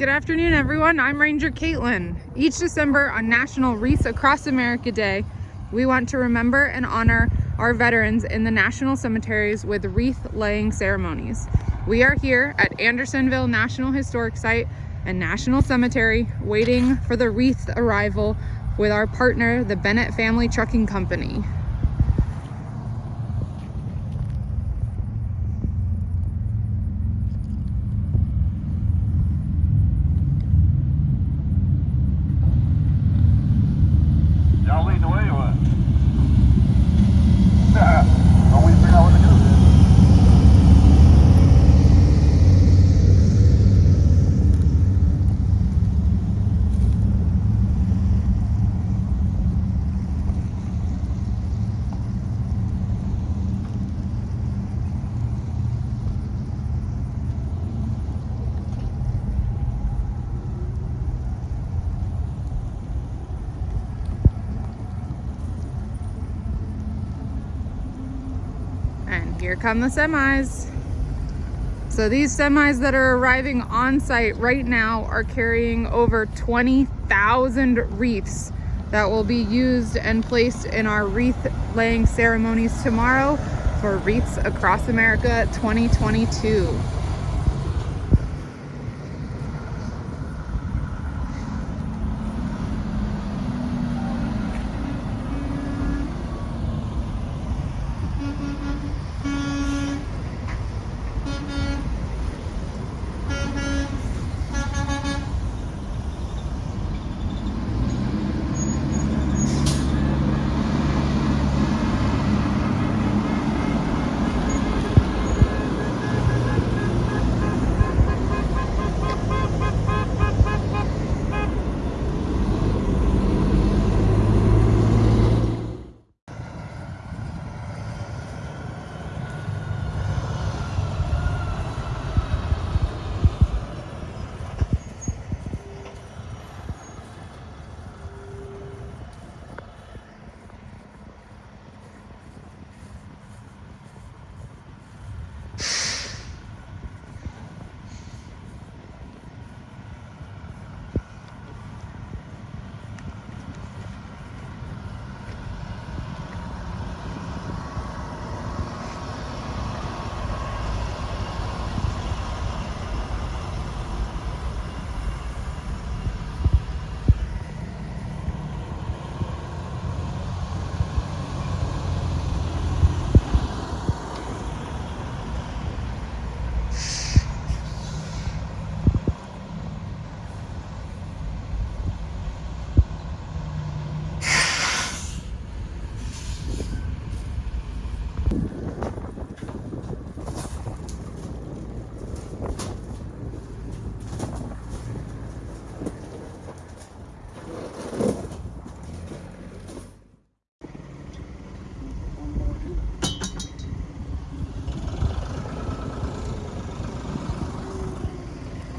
Good afternoon, everyone. I'm Ranger Caitlin. Each December on National Wreaths Across America Day, we want to remember and honor our veterans in the national cemeteries with wreath laying ceremonies. We are here at Andersonville National Historic Site and National Cemetery waiting for the wreath arrival with our partner, the Bennett Family Trucking Company. Here come the semis. So these semis that are arriving on site right now are carrying over 20,000 wreaths that will be used and placed in our wreath laying ceremonies tomorrow for Wreaths Across America 2022.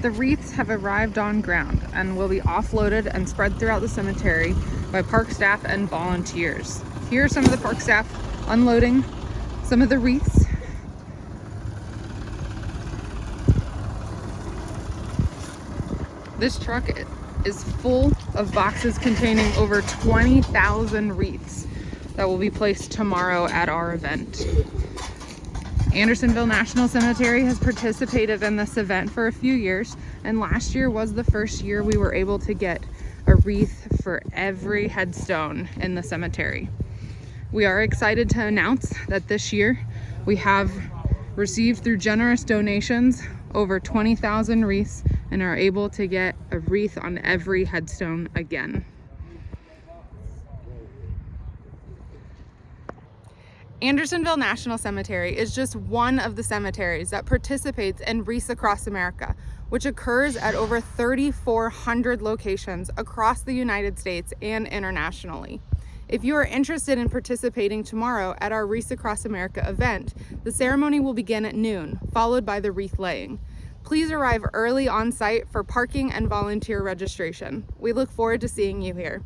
The wreaths have arrived on ground and will be offloaded and spread throughout the cemetery by park staff and volunteers. Here are some of the park staff unloading some of the wreaths. This truck is full of boxes containing over 20,000 wreaths that will be placed tomorrow at our event. Andersonville National Cemetery has participated in this event for a few years and last year was the first year we were able to get a wreath for every headstone in the cemetery. We are excited to announce that this year we have received through generous donations over 20,000 wreaths and are able to get a wreath on every headstone again. Andersonville National Cemetery is just one of the cemeteries that participates in Wreaths Across America, which occurs at over 3,400 locations across the United States and internationally. If you are interested in participating tomorrow at our Wreaths Across America event, the ceremony will begin at noon, followed by the wreath laying. Please arrive early on site for parking and volunteer registration. We look forward to seeing you here.